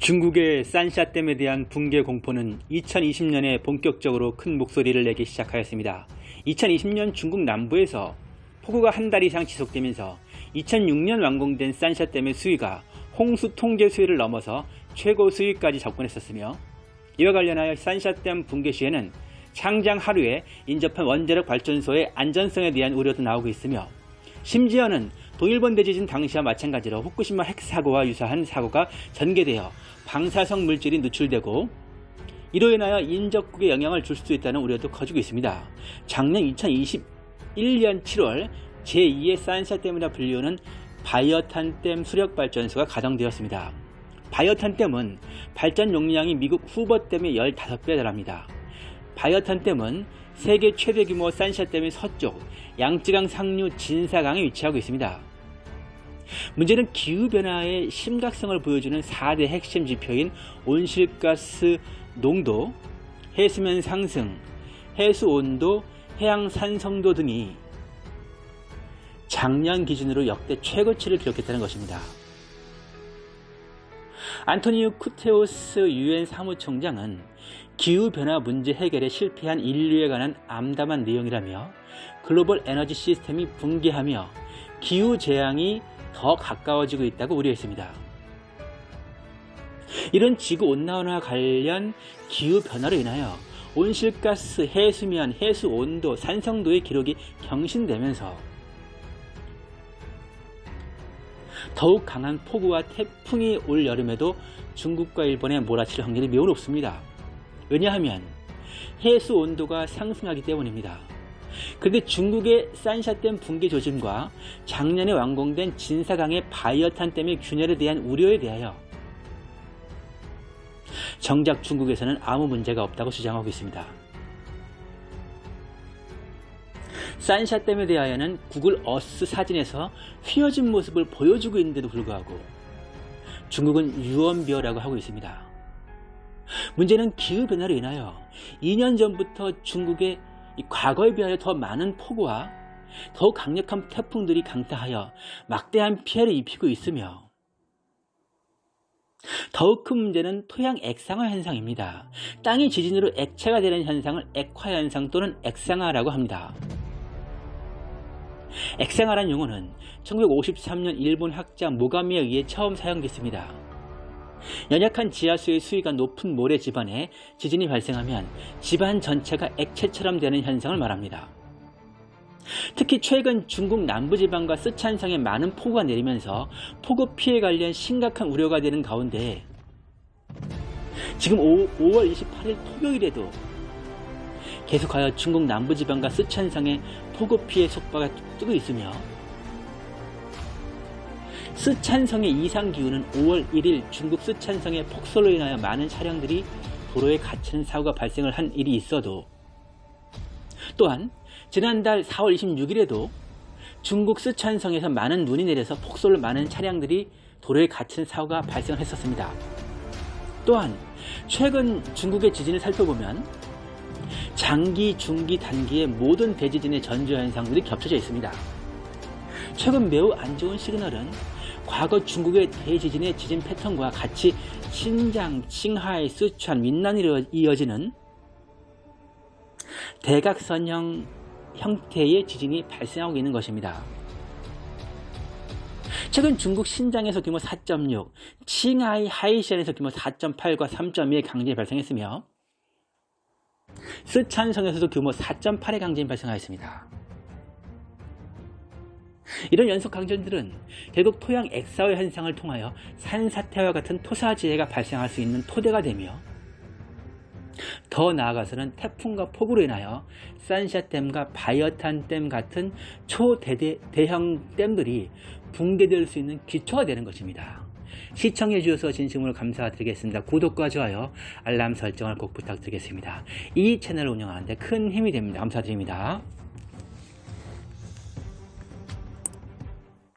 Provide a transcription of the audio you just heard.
중국의 산샤댐에 대한 붕괴 공포는 2020년에 본격적으로 큰 목소리를 내기 시작하였습니다. 2020년 중국 남부에서 폭우가 한 달 이상 지속되면서 2006년 완공된 산샤댐의 수위가 홍수 통제 수위를 넘어서 최고 수위까지 접근했었으며 이와 관련하여 산샤댐 붕괴 시에는 창장 하루에 인접한 원자력 발전소의 안전성에 대한 우려도 나오고 있으며 심지어는 동일본 대지진 당시와 마찬가지로 후쿠시마 핵사고와 유사한 사고가 전개되어 방사성 물질이 누출되고 이로 인하여 인접국에 영향을 줄 수 있다는 우려도 커지고 있습니다. 작년 2021년 7월 제2의 산샤댐이라 불리우는 바이허탄댐 수력발전소가 가동되었습니다. 바이허탄댐은 발전 용량이 미국 후버댐의 15배에 달합니다. 바이허탄댐은 세계 최대 규모 산샤댐의 서쪽 양쯔강 상류 진사강에 위치하고 있습니다. 문제는 기후변화의 심각성을 보여주는 4대 핵심 지표인 온실가스 농도, 해수면 상승, 해수 온도, 해양 산성도 등이 작년 기준으로 역대 최고치를 기록했다는 것입니다. 안토니우 쿠테오스 유엔 사무총장은 기후변화 문제 해결에 실패한 인류에 관한 암담한 내용이라며 글로벌 에너지 시스템이 붕괴하며 기후재앙이 더 가까워지고 있다고 우려했습니다. 이런 지구온난화 관련 기후변화로 인하여 온실가스, 해수면, 해수온도, 산성도의 기록이 경신되면서 더욱 강한 폭우와 태풍이 올 여름에도 중국과 일본에 몰아칠 확률이 매우 높습니다. 왜냐하면 해수 온도가 상승하기 때문입니다. 그런데 중국의 산샤댐 붕괴 조짐과 작년에 완공된 진사강의 바이어탄 댐의 균열에 대한 우려에 대하여 정작 중국에서는 아무 문제가 없다고 주장하고 있습니다. 산샤댐에 대하여는 구글 어스 사진에서 휘어진 모습을 보여주고 있는데도 불구하고 중국은 유언비어라고 하고 있습니다. 문제는 기후변화로 인하여 2년 전부터 중국의 과거에 비하여 더 많은 폭우와 더욱 강력한 태풍들이 강타하여 막대한 피해를 입히고 있으며 더욱 큰 문제는 토양 액상화 현상입니다. 땅이 지진으로 액체가 되는 현상을 액화 현상 또는 액상화라고 합니다. 액상화란 용어는 1953년 일본 학자 모가미에 의해 처음 사용됐습니다. 연약한 지하수의 수위가 높은 모래 집안에 지진이 발생하면 집안 전체가 액체처럼 되는 현상을 말합니다. 특히 최근 중국 남부지방과 쓰촨성에 많은 폭우가 내리면서 폭우 피해 관련 심각한 우려가 되는 가운데 지금 5, 월 28일 토요일에도 계속하여 중국 남부지방과 쓰촨성에 폭우 피해 속보가 뜨고 있으며 쓰촨성의 이상 기후는 5월 1일 중국 쓰촨성의 폭설로 인하여 많은 차량들이 도로에 갇히는 사고가 발생을 한 일이 있어도 또한 지난달 4월 26일에도 중국 쓰촨성에서 많은 눈이 내려서 폭설로 많은 차량들이 도로에 갇힌 사고가 발생을 했었습니다. 또한 최근 중국의 지진을 살펴보면 장기, 중기, 단기의 모든 대지진의 전조 현상들이 겹쳐져 있습니다. 최근 매우 안 좋은 시그널은 과거 중국의 대지진의 지진 패턴과 같이 신장, 칭하이, 쓰촨, 윈난으로 이어지는 대각선형 형태의 지진이 발생하고 있는 것입니다. 최근 중국 신장에서 규모 4.6, 칭하이 하이시안에서 규모 4.8과 3.2의 강진이 발생했으며 쓰촨성에서도 규모 4.8의 강진이 발생하였습니다. 이런 연속 강진들은 결국 토양 액사화 현상을 통하여 산사태와 같은 토사지해가 발생할 수 있는 토대가 되며 더 나아가서는 태풍과 폭우로 인하여 산샤댐과 바이어탄댐 같은 초대형 댐들이 붕괴될 수 있는 기초가 되는 것입니다. 시청해 주셔서 진심으로 감사드리겠습니다. 구독과 좋아요, 알람 설정을 꼭 부탁드리겠습니다. 이 채널을 운영하는데 큰 힘이 됩니다. 감사드립니다.